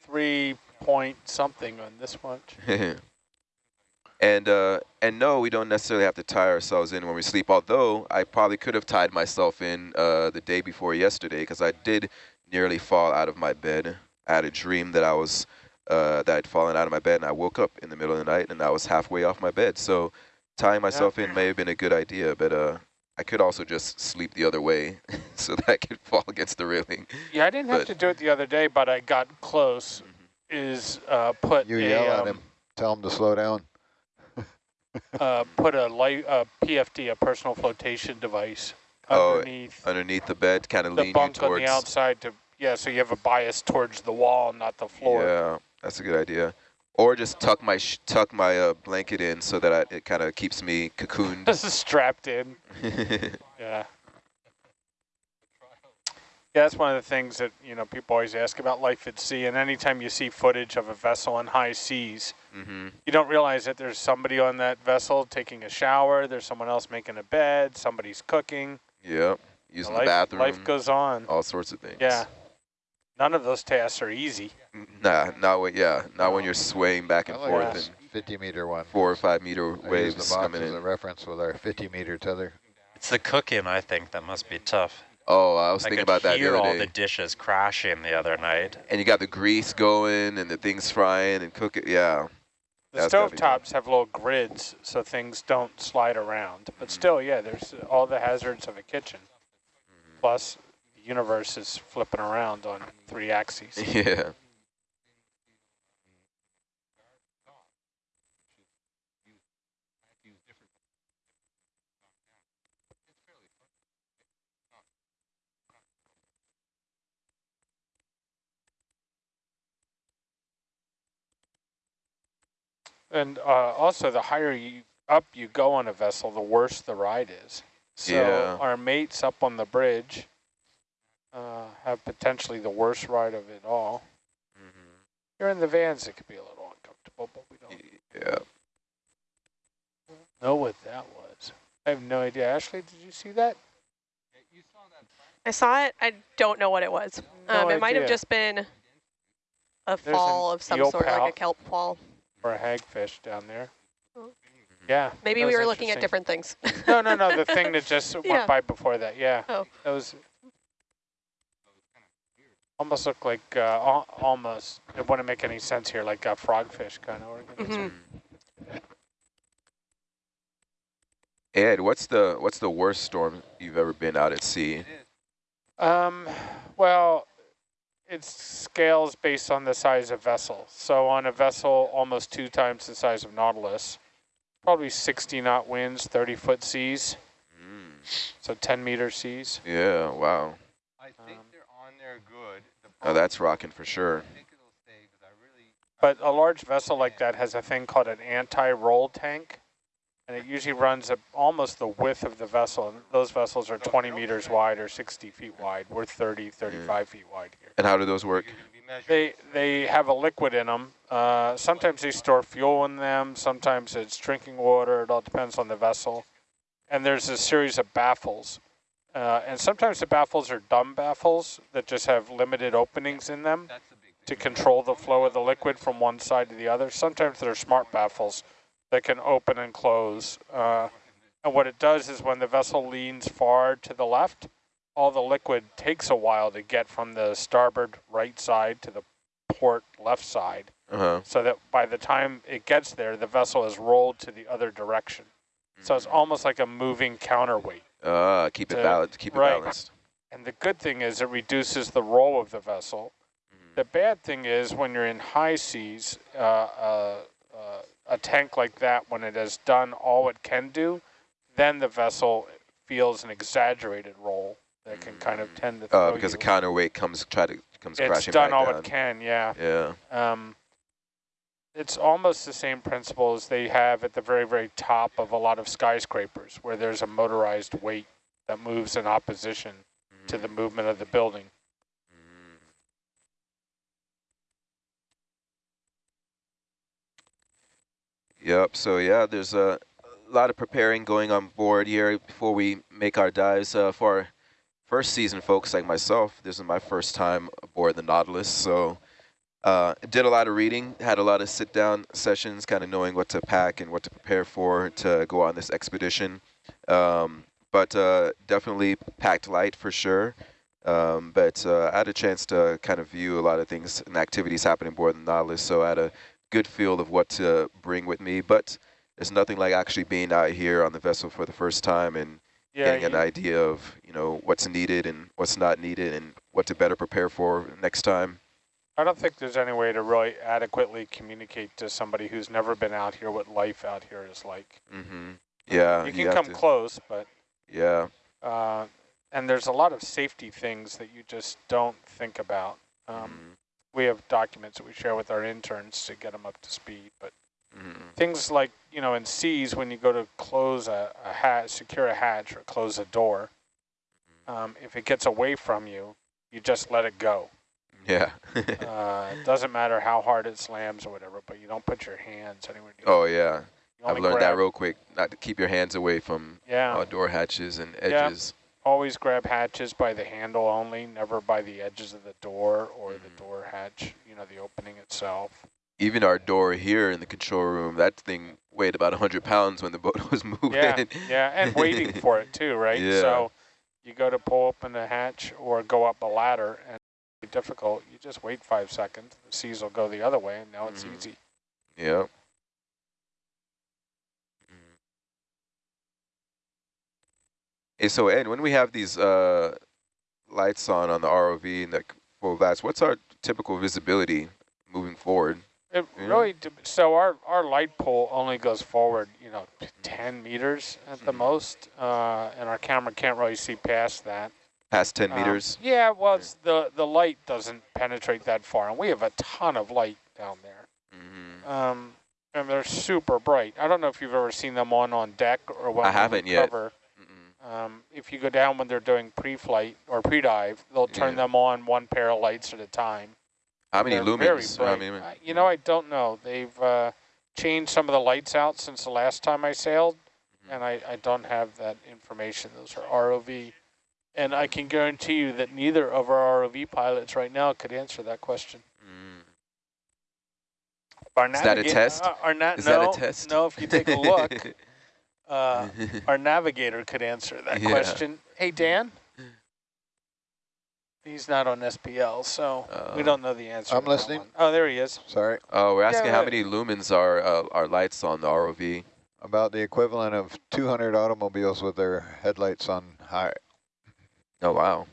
three point something on this watch. and uh, and no, we don't necessarily have to tie ourselves in when we sleep. Although I probably could have tied myself in uh, the day before yesterday because I did nearly fall out of my bed. I had a dream that I was uh, that I'd fallen out of my bed and I woke up in the middle of the night and I was halfway off my bed. So tying myself in may have been a good idea, but uh, I could also just sleep the other way so that I could fall against the railing. Yeah, I didn't have to do it the other day, but I got close. Is uh, put You a yell at um, him, tell him to slow down. Uh, put a light uh, PFD, a personal flotation device, Oh, underneath Underneath the bed, kind of the lean you bunk on towards. the outside to yeah, so you have a bias towards the wall, not the floor. Yeah, that's a good idea. Or just tuck my sh tuck my uh, blanket in so that I, it kind of keeps me cocooned. This is strapped in. Yeah. Yeah, that's one of the things that, you know, people always ask about life at sea. And anytime you see footage of a vessel in high seas, hmm you don't realize that there's somebody on that vessel taking a shower, there's someone else making a bed, somebody's cooking. Yep. Using the bathroom. life goes on. all sorts of things. Yeah. None of those tasks are easy. Nah, not when yeah, not when you're swaying back and like forth this and 50 meter one. four or five meter I use waves the box coming as a reference with our 50 meter tether. It's the cooking, I think, that must be tough. Oh, I was I thinking about that the hear other all day. the dishes crashing the other night. and you got the grease going and the things frying and cooking. Yeah. The That's stove tops have little grids so things don't slide around. But Mm-hmm. still, yeah, there's all the hazards of a kitchen. Mm-hmm. Plus, the universe is flipping around on three axes. Yeah. And uh, also, the higher you up you go on a vessel, the worse the ride is. So Yeah. our mates up on the bridge uh, have potentially the worst ride of it all. Here in the vans, it could be a little uncomfortable, but we don't Yeah. know what that was. I have no idea. Ashley, did you see that? I saw it. I don't know what it was. No Um, it might have just been a an fall of some eel sort, like a kelp fall. Or a hagfish down there. Oh. Yeah. Maybe we were looking at different things. No, no, no. The thing that just Yeah. went by before that. Yeah. Oh. That was almost looked like uh, al- almost. It wouldn't make any sense here, like a frogfish kind of organism. Mhm. Ed, what's the what's the worst storm you've ever been out at sea? Um, well, it scales based on the size of vessel. So on a vessel almost two times the size of Nautilus, probably 60 knot winds, 30 foot seas, Mm. so 10 meter seas. Yeah, wow. I think Um, they're on there good. The Oh, that's rocking for sure. I think it'll stay I really. But a large vessel like that has a thing called an anti-roll tank, and it usually runs at almost the width of the vessel. And those vessels are 20 meters wide or 60 feet wide. We're 30, 35 feet wide here. And how do those work? They they have a liquid in them. Uh, sometimes they store fuel in them. Sometimes it's drinking water. It all depends on the vessel. And there's a series of baffles. Uh, and sometimes the baffles are dumb baffles that just have limited openings in them That's the big to control the flow of the liquid from one side to the other. Sometimes they're smart baffles that can open and close. Uh, and what it does is when the vessel leans far to the left, all the liquid takes a while to get from the starboard right side to the port left side, Uh huh. so that by the time it gets there, the vessel has rolled to the other direction. So it's almost like a moving counterweight. Uh, keep it balanced. Keep it right. balanced. And the good thing is it reduces the roll of the vessel. The bad thing is when you're in high seas, uh, uh, uh, a tank like that, when it has done all it can do, then the vessel feels an exaggerated roll that can kind of tend to Uh, because you. the counterweight comes try to comes it's crashing done back all down. it can, yeah. Yeah. Um, it's almost the same principles they have at the very, very top of a lot of skyscrapers, where there's a motorized weight that moves in opposition to the movement of the building. Yep. So yeah, there's a lot of preparing going on board here before we make our dives uh, for our first season folks like myself. This is my first time aboard the Nautilus, so uh, did a lot of reading, had a lot of sit-down sessions, kind of knowing what to pack and what to prepare for to go on this expedition. Um, but uh, definitely packed light for sure. Um, but uh, I had a chance to kind of view a lot of things and activities happening aboard the Nautilus, so I had a good feel of what to bring with me. But there's nothing like actually being out here on the vessel for the first time and Yeah, getting an idea of you know what's needed and what's not needed and what to better prepare for next time. I don't think there's any way to really adequately communicate to somebody who's never been out here what life out here is like. Mm -hmm. Yeah, you can have come to- close, but Yeah, uh, and there's a lot of safety things that you just don't think about. Um, mhm, We have documents that we share with our interns to get them up to speed, but mhm. things like you know in seas when you go to close a, a hatch, secure a hatch or close a door, um, if it gets away from you, you just let it go. yeah. Uh, it doesn't matter how hard it slams or whatever, but you don't put your hands anywhere near. oh yeah, I've learned that real quick. Not to keep your hands away from Yeah, uh, door hatches and Yeah. Always grab hatches by the handle only, never by the edges of the door or the Mhm. door hatch. You know, the opening itself. Even our door here in the control room, that thing weighed about 100 pounds when the boat was moving. Yeah, yeah, and waiting for it too, right? Yeah. So you go to pull open the hatch or go up a ladder, and it's difficult. You just wait five seconds. The seas will go the other way, and now it's Mhm. easy. Yep. Mm. Hey, so Ed, when we have these uh, lights on on the ROV and the full glass, what's our typical visibility moving forward? It Yeah. really so our our light pole only goes forward, you know, ten meters at the Mhm. most, uh, and our camera can't really see past that. Past 10 Um, meters? Yeah, well, it's the the light doesn't penetrate that far, and we have a ton of light down there. hmm Um, And they're super bright. I don't know if you've ever seen them on on deck or when I haven't yet. cover. Um, if you go down when they're doing pre-flight or pre-dive, they'll turn Yeah. them on one pair of lights at a time. How many They're lumens? How many- you know, I don't know. They've uh, changed some of the lights out since the last time I sailed, Mm-hmm. and I, I don't have that information. Those are ROV. And I can guarantee you that neither of our ROV pilots right now could answer that question. Mm. Our Is that a naviga- test? Uh, our Is no, that a test? No, if you take a look, uh, our navigator could answer that Yeah. question. Hey, Dan? He's not on SPL, so we Uh, don't know the answer. I'm listening. one. Oh, there he is. Sorry. oh, we're asking Yeah, how many lumens are uh, are lights on the ROV? About the equivalent of 200 automobiles with their headlights on high. Oh wow.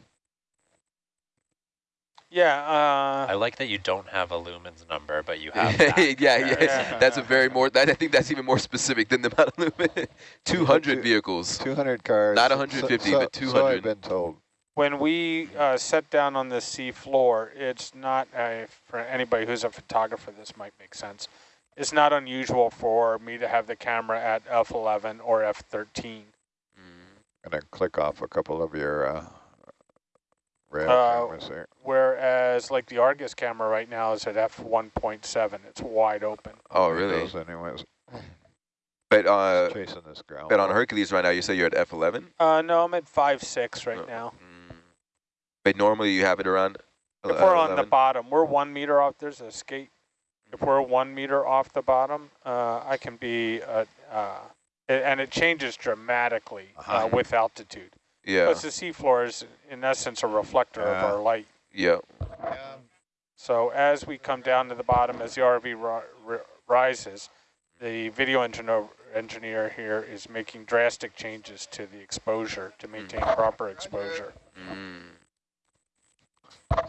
Yeah, I uh, like that you don't have a lumens number, but you have that. yeah, yeah, Yeah. That's a very more. That, I think that's even more specific than the amount of lumen. Two hundred Two- vehicles. 200 cars. Not 150, so- but So 200. I've been told. when we uh, set down on the sea floor, it's not, uh, for anybody who's a photographer, this might make sense. It's not unusual for me to have the camera at F11 or F13. Mm. Gonna click off a couple of your uh, rail Uh, cameras there. Whereas like the Argus camera right now is at F1.7. It's wide open. Oh really? Those anyways. But uh, Chasing this ground. but on Hercules right now, you say you're at F eleven. Uh, no, I'm at five six right Oh. now. Mm. But normally you have it around. If we're on the bottom, we're one meter off. There's a skate. If we're one meter off the bottom, uh, I can be, uh, uh, and it changes dramatically uh, Uh-huh. with altitude. Yeah. Because the seafloor is, in essence, a reflector of our light. Yeah. So as we come down to the bottom, as the RV ri ri rises, the video engineer, engineer here is making drastic changes to the exposure to maintain proper exposure. Mm.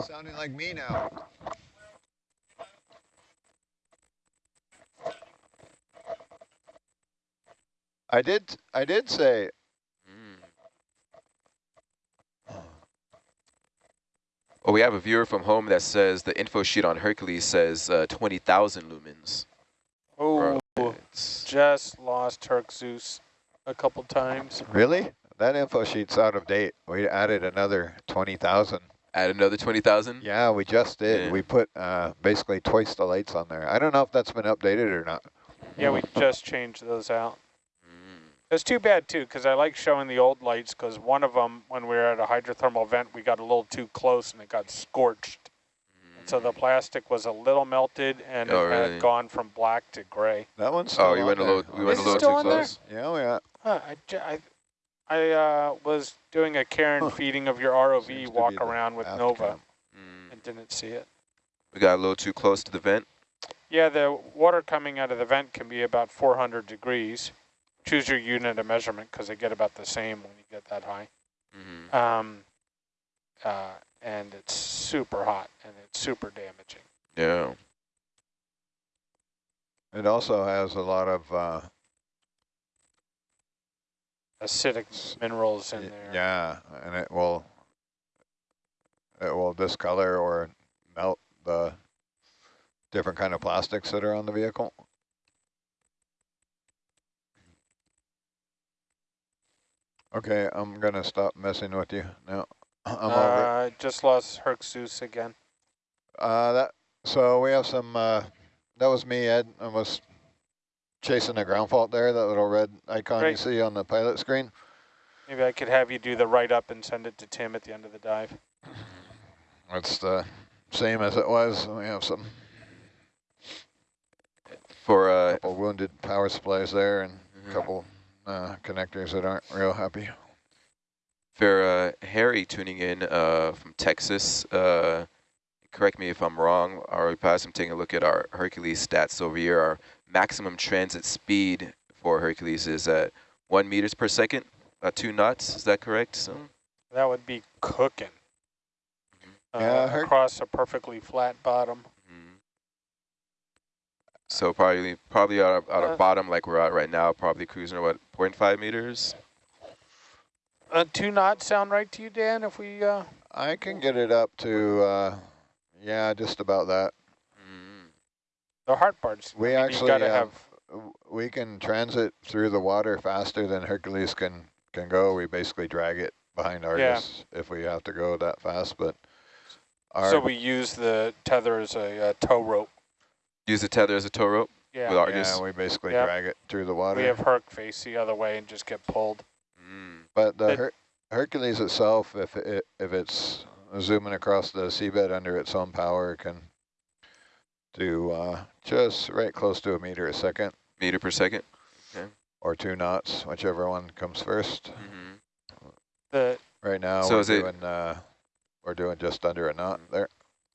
Sounding like me now. I did. I did say. Mm. Oh, we have a viewer from home that says the info sheet on Hercules says uh, 20,000 lumens. Oh, It's- just lost Herc Zeus a couple times. Really? That info sheet's out of date. We added another 20,000. Add another 20,000? Yeah, we just did. Yeah. We put uh, basically twice the lights on there. I don't know if that's been updated or not. Yeah, we just changed those out. Mm. It's too bad too, because I like showing the old lights. Because one of them, when we were at a hydrothermal vent, we got a little too close and it got scorched. And so the plastic was a little melted and Oh, it really? had gone from black to gray. That one's Oh, still you on went a little, we went a little too on there? close. Yeah, we are. Huh, I, j- I, I, uh, was doing a care and Huh. feeding of your ROV Seems walk around with Nova. Mm. and didn't see it. We got a little too close to the vent. Yeah, the water coming out of the vent can be about 400 degrees. Choose your unit of measurement because they get about the same when you get that high. Mm. Um, uh, and it's super hot and it's super damaging. Yeah. It also has a lot of uh, Acidic minerals in there. Yeah, and it will it will discolor or melt the different kind of plastics that are on the vehicle. Okay, I'm gonna stop messing with you now. I'm over. Uh, just lost Herc Zeus again. Uh, that so we have some. Uh, that was me, Ed. I was chasing the ground fault there. That little red icon Great. you see on the pilot screen. Maybe I could have you do the write up and send it to Tim at the end of the dive. It's the same as it was. We have some For uh, couple wounded power supplies there and a couple uh, connectors that aren't real happy. for uh, Harry tuning in uh, from Texas, uh, correct me if I'm wrong, or perhaps I'm taking a look at our Hercules stats over here. Our maximum transit speed for Hercules is at one meters per second, uh, two knots. Is that correct? So, That would be cooking. Uh, Yeah, across a perfectly flat bottom. So probably probably out of, out Uh, of bottom like we're at right now, probably cruising at what 0.5 meters. Uh, two knots sound right to you, Dan? If we uh, I can get it up to, uh, yeah, just about that. Mm. The hard part's, We I mean, actually gotta um, have, we can transit through the water faster than Hercules can can go. We basically drag it behind Argus if we have to go that fast. But our so we use the tether as a uh, tow rope. Use the tether as a tow rope with Yeah, Argus. yeah, we basically Yep. drag it through the water. we have Herc face the other way and just get pulled. Mm. But the That- Her Hercules itself, if it if it's zooming across the seabed under its own power, can do uh, just right close to a meter a second Meter per second. Okay. or two knots, whichever one comes first. Mm-hmm. The Right now, So we're is it- uh, we're doing just under a knot there.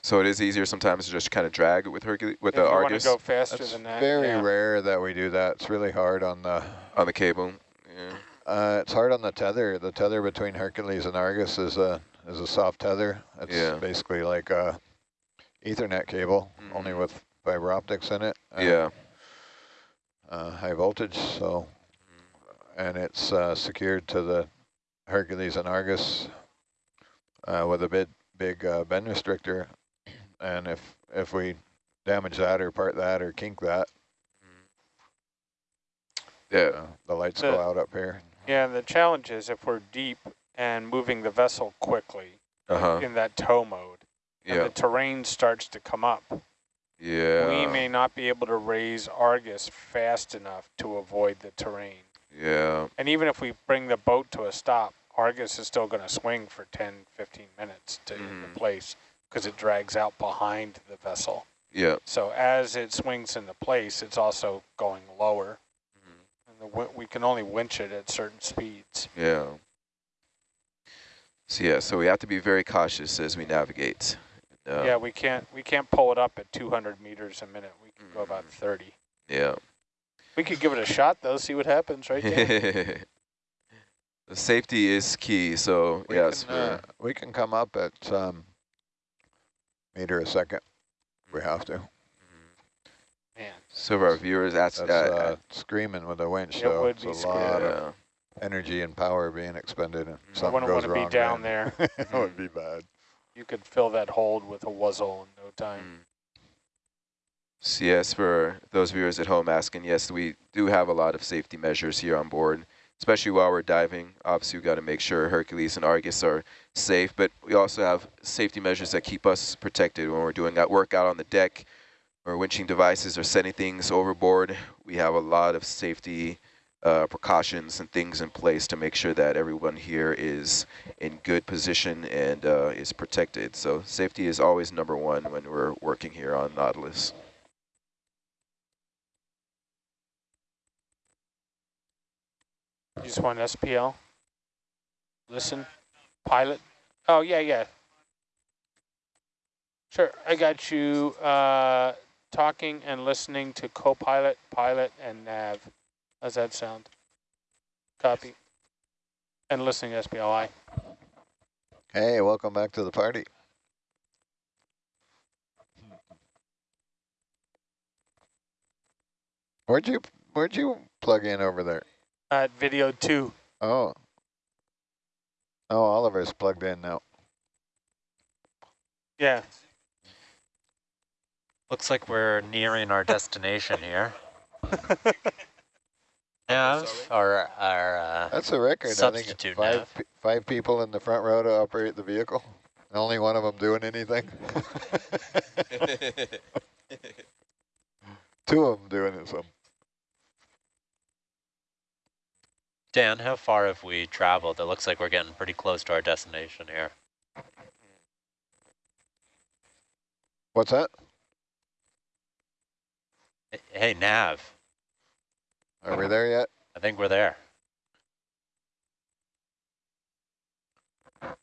So it is easier sometimes to just kind of drag it with Hercules with if the you want to Argus go faster That's than that, very yeah. rare that we do that. It's really hard on the on the cable. Yeah. uh, it's hard on the tether. The tether between Hercules and Argus is a is a soft tether. It's Yeah. basically like a Ethernet cable, only Mhm. with fiber optics in it. and, Yeah. Uh, high voltage. So, and it's uh, secured to the Hercules and Argus uh, with a big big uh, bend restrictor. And if if we damage that or part that or kink that, Yeah. uh, the lights The- go out up here. Yeah, the challenge is if we're deep and moving the vessel quickly Uh huh. in that tow mode, and Yeah. the terrain starts to come up, Yeah. we may not be able to raise Argus fast enough to avoid the terrain. Yeah. And even if we bring the boat to a stop, Argus is still going to swing for 10, 15 minutes to Mhm. the place because it drags out behind the vessel. Yeah. So as it swings into place, it's also going lower. And the, wi- we can only winch it at certain speeds. Yeah. So yeah, so we have to be very cautious as we navigate. Uh, yeah, we can't we can't pull it up at 200 meters a minute. We can go about Mhm. 30. Yeah. We could give it a shot though, see what happens right there. the safety is key. So We yes, can, uh, we can come up at um, meter a second. We have to. Man, so for our viewers, that's, That's uh, uh, screaming with the winch, It though. would it's be a scary. lot of yeah. energy and power being expended, and I something wouldn't goes want to be wrong, down man. there. that would be bad. You could fill that hold with a wuzzle in no time. Mm. So yes, for those viewers at home asking, yes, we do have a lot of safety measures here on board, especially while we're diving. Obviously, we've got to make sure Hercules and Argus are safe, but we also have safety measures that keep us protected when we're doing that work out on the deck or winching devices or sending things overboard. We have a lot of safety uh, precautions and things in place to make sure that everyone here is in good position and uh, is protected. So safety is always number one when we're working here on Nautilus. You just want SPL? Listen? Pilot? Oh, yeah, yeah. Sure, I got you uh, talking and listening to co-pilot, pilot, and nav. How's that sound? Copy. And listening to SPLI. Hey, welcome back to the party. Where'd you Where'd you plug in over there? At video two. Oh. Oh, Oliver's plugged in now. Yeah. Looks like we're nearing our destination here. Nav, our, our uh, That's a record. I think five nav. pe five people in the front row to operate the vehicle. and Only one of them doing anything. Two of them doing it. So Dan, how far have we traveled? It looks like we're getting pretty close to our destination here. what's that? Hey, Nav, Are we there yet? I think we're there. How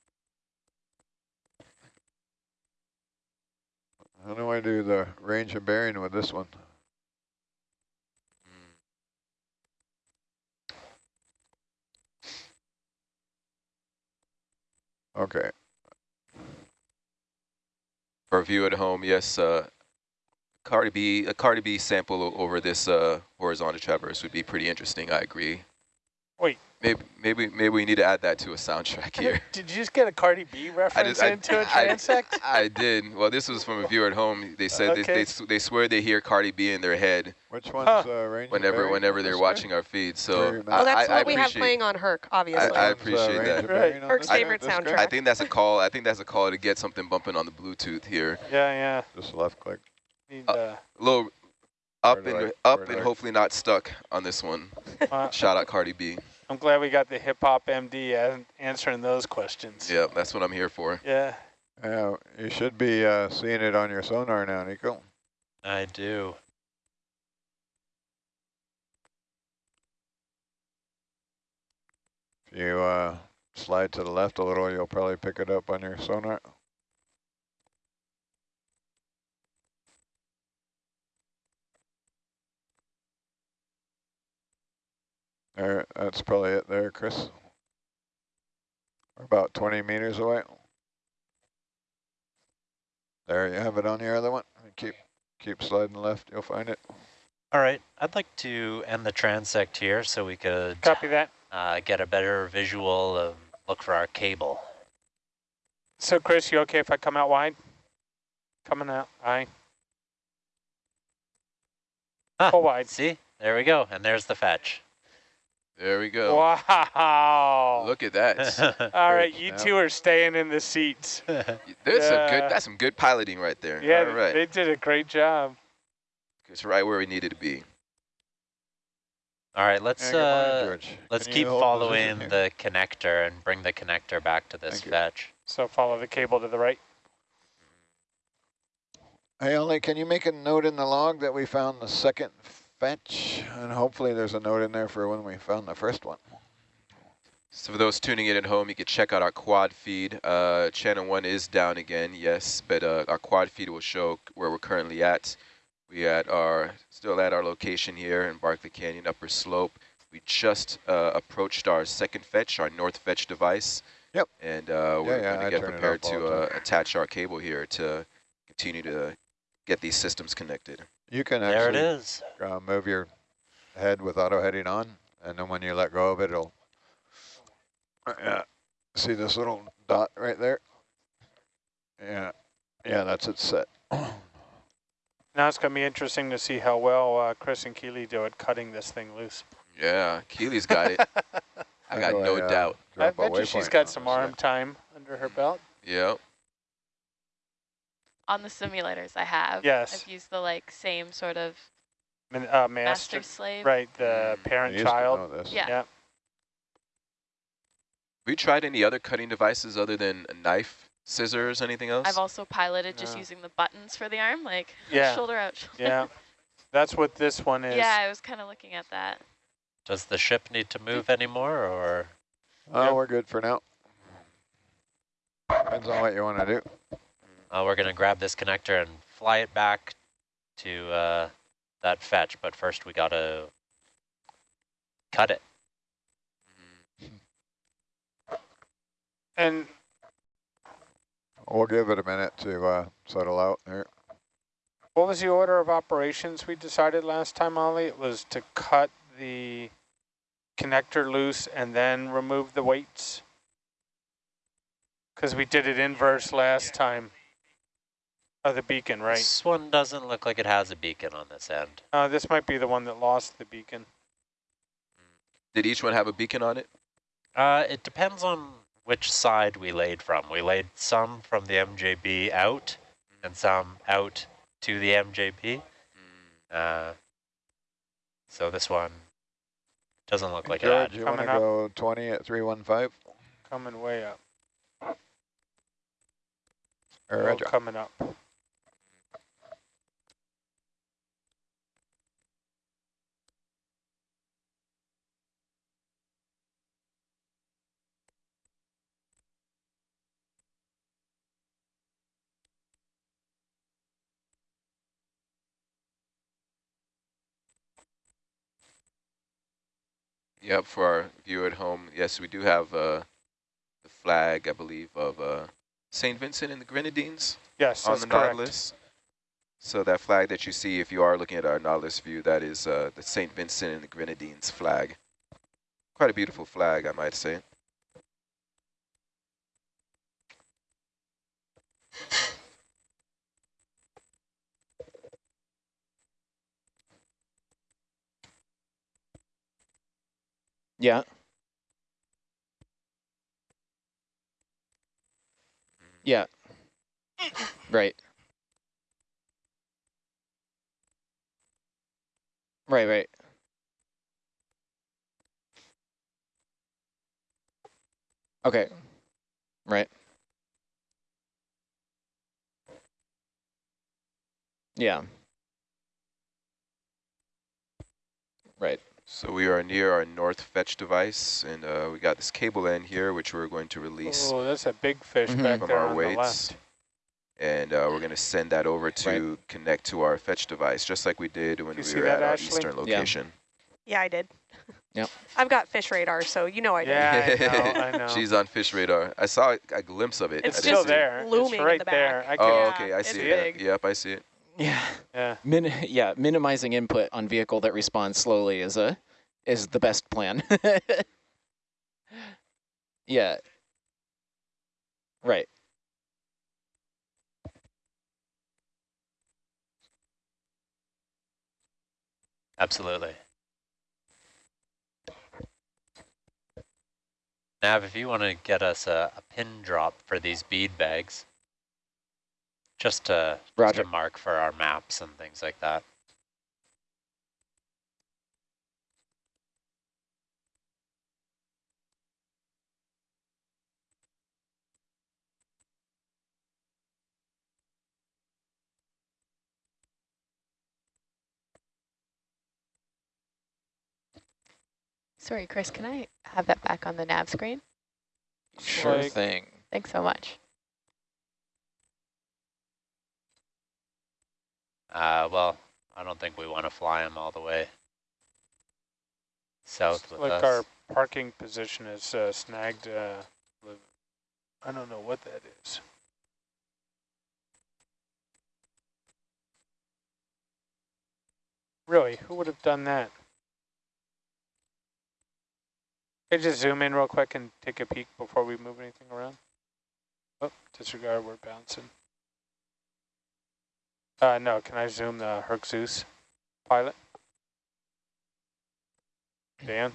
do I do the range of bearing with this one? Okay. For a view at home, yes, uh, Cardi B, a Cardi B sample over this uh, horizontal traverse would be pretty interesting. I agree. Maybe, maybe, maybe we need to add that to a soundtrack here. Did you just get a Cardi B reference I, into a I, transect? I did. Well, this was from a viewer at home. They said Okay. they, they, they swear they hear Cardi B in their head Which one's Huh. uh, Ranger whenever Berry whenever they're this watching our feed. So Well, that's I, I what we have playing on Herc, obviously. I One's, uh, appreciate Ranger that. Berry on Herc's favorite This soundtrack. I think that's a call. I think that's a call to get something bumping on the Bluetooth here. Yeah, yeah. Just left click. Need, uh, A little up and I- up and I- hopefully not stuck on this one. uh, Shout out Cardi B. I'm glad we got the hip hop MD answering those questions. Yeah, that's what I'm here for. Yeah. Yeah, you should be uh, seeing it on your sonar now, Nico. I do. If you uh, slide to the left a little, you'll probably pick it up on your sonar. There, that's probably it there, Chris. We're about 20 meters away. There you have it on your other one. Keep keep sliding left, you'll find it. All right, I'd like to end the transect here so we could Copy that. uh, get a better visual and look for our cable. So, Chris, you okay if I come out wide? Coming out. Aye. Ah, Full wide. See, there we go, and there's the fetch. There we go. Wow. Look at that. All right, you two are staying in the seats. There's some good. That's some good piloting right there. Yeah, All right. they did a great job. It's right where we needed to be. All right, let's Yeah, morning, uh, George. let's Can keep following the connector and bring the connector back to this Thank you. fetch. So follow the cable to the right. Hey, Ollie, can you make a note in the log that we found the second fetch? And hopefully there's a note in there for when we found the first one. So for those tuning in at home, you can check out our quad feed. Uh, channel one is down again, yes, but uh, our quad feed will show where we're currently at. We at our still at our location here in Barkley Canyon Upper Slope. We just uh, approached our second fetch, our north fetch device. Yep. And uh, we're yeah, going I to get prepared to uh, attach our cable here to continue to get these systems connected. You can There it actually is. uh, move your head with auto heading on, and then when you let go of it, it'll. Yeah, see this little dot right there? Yeah, yeah, that's it set. Now it's going to be interesting to see how well uh, Chris and Keeley do at cutting this thing loose. Yeah, Keeley's got it. I got do no uh, doubt. I bet you she's got some arm time under her belt. Yep. On the simulators I have. Yes. I've used the like same sort of Min- Uh, master, master, slave. right, the Mm. Parent child. know this. Yeah. Yeah. Have you tried any other cutting devices other than a knife, scissors, anything else? I've also piloted just No. using the buttons for the arm, like Yeah. shoulder out. Shoulder. Yeah. That's what this one is. Yeah, I was kind of looking at that. Does the ship need to move anymore, or Oh, Yep. we're good for now. Depends on what you want to do. Uh, we're going to grab this connector and fly it back to uh, that fetch? But first, we got to cut it. And We'll give it a minute to uh, settle out here. what was the order of operations we decided last time, Ollie? It was to cut the connector loose and then remove the weights? Because we did it inverse last time. Oh, the beacon, right. This one doesn't look like it has a beacon on this end. Uh, this might be the one that lost the beacon. Did each one have a beacon on it? Uh, it depends on which side we laid from. We laid some from the MJB out and some out to the MJB. Uh, so this one doesn't look like it George, you want to go 20 at 315? Coming way up. Or coming up. Yep, for our viewer at home, yes, we do have uh, the flag, I believe, of uh, St. Vincent and the Grenadines Yes, on the correct. Nautilus. So that flag that you see, if you are looking at our Nautilus view, that is uh, the St. Vincent and the Grenadines flag. Quite a beautiful flag, I might say. Yeah. Yeah. Right. Right, right. Okay. Right. Yeah. Right. So we are near our north fetch device, and uh, we got this cable end here, which we're going to release Oh, that's a big fish Mhm. back from there our on the weights. left. And uh, we're going to send that over to connect to our fetch device, just like we did when You we were that, at our Ashley? eastern location. Yeah, I did. Yep. I've got fish radar, so you know I did. Yeah, I know, I know. She's on fish radar. I saw a glimpse of it. It's I It's still see it. there. looming it's in right the back. there. I Oh, can, Yeah, okay, I it's see big. it. Yep, I see it. Yeah. yeah. Min yeah, minimizing input on vehicle that responds slowly is a is the best plan. yeah. Right. Absolutely. Nav, if you want to get us a, a pin drop for these bead bags, just to, just to mark for our maps and things like that. Sorry, Chris, can I have that back on the nav screen? Sure Like- thing. Thanks so much. Uh, well, I don't think we want to fly them all the way south with like us. our parking position is uh, snagged. Uh, I don't know what that is. Really, who would have done that? Can I just zoom in real quick and take a peek before we move anything around? Oh, disregard, we're bouncing. Uh, no, can I zoom the Herc Zeus pilot? Dan?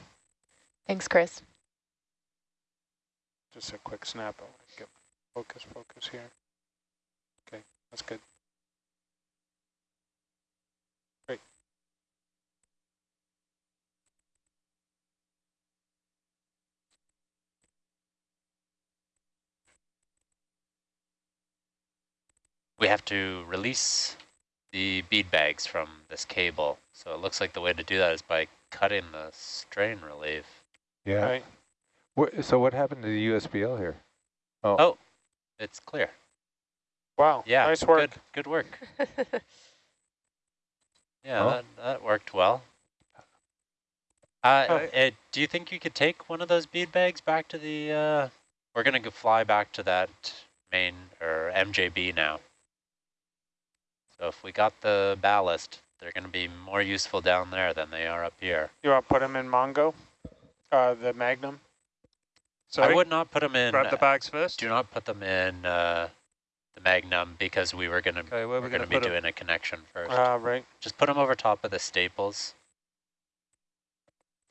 Thanks, Chris. Just a quick snap. I want to get focus, focus here. Okay, that's good. We have to release the bead bags from this cable. So it looks like the way to do that is by cutting the strain relief. Yeah. Right. Wha- so what happened to the USBL here? Oh, oh it's clear. Wow. Yeah, Nice work. good, good work. Yeah, Oh. that, that worked well. Uh, Oh. uh, do you think you could take one of those bead bags back to the, uh, we're going to go fly back to that main, or MJB now. So if we got the ballast, they're going to be more useful down there than they are up here. You want to put them in Mongo? Uh, the Magnum? So I would not put them in, grab the uh, bags first. do not put them in uh, the Magnum because we were going to Okay, we're we going going to to be put 'em? doing a connection first. Uh, right. Just put them over top of the staples.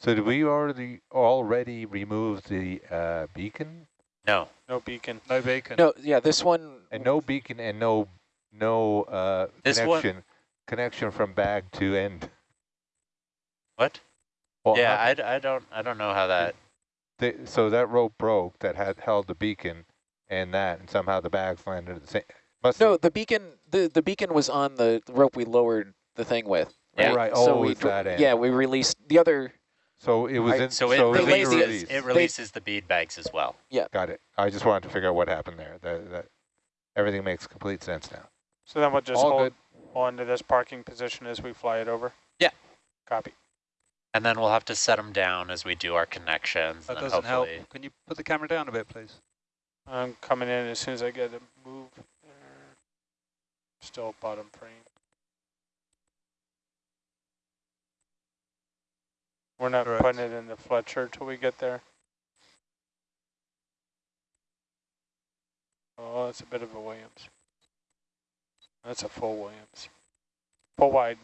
So did we already already remove the uh, beacon? No, No beacon. No beacon. No, yeah, this one And no beacon and no no uh, connection connection from bag to end. what? Well, yeah, how- I, d- I don't I don't know how that. the- so that rope broke that had held the beacon and that, and somehow the bags landed at the same. Must No, the beacon the the beacon was on the rope we lowered the thing with. Yeah. Right. So Oh, we it's that end. Yeah, we released the other So it was I- in. So it so They it laid was the- released. It releases the bead bags as well. Yeah. Got it. I just wanted to figure out what happened there. That, that everything makes complete sense now. So then we'll just All hold good. on to this parking position as we fly it over? Yeah. Copy. And then we'll have to set them down as we do our connections. That and doesn't help. Can you put the camera down a bit, please? I'm coming in as soon as I get a move. Still bottom frame. We're We're not Correct. putting it in the Fletcher till we get there. Oh, that's a bit of a Williams. That's a full Williams. Full wide.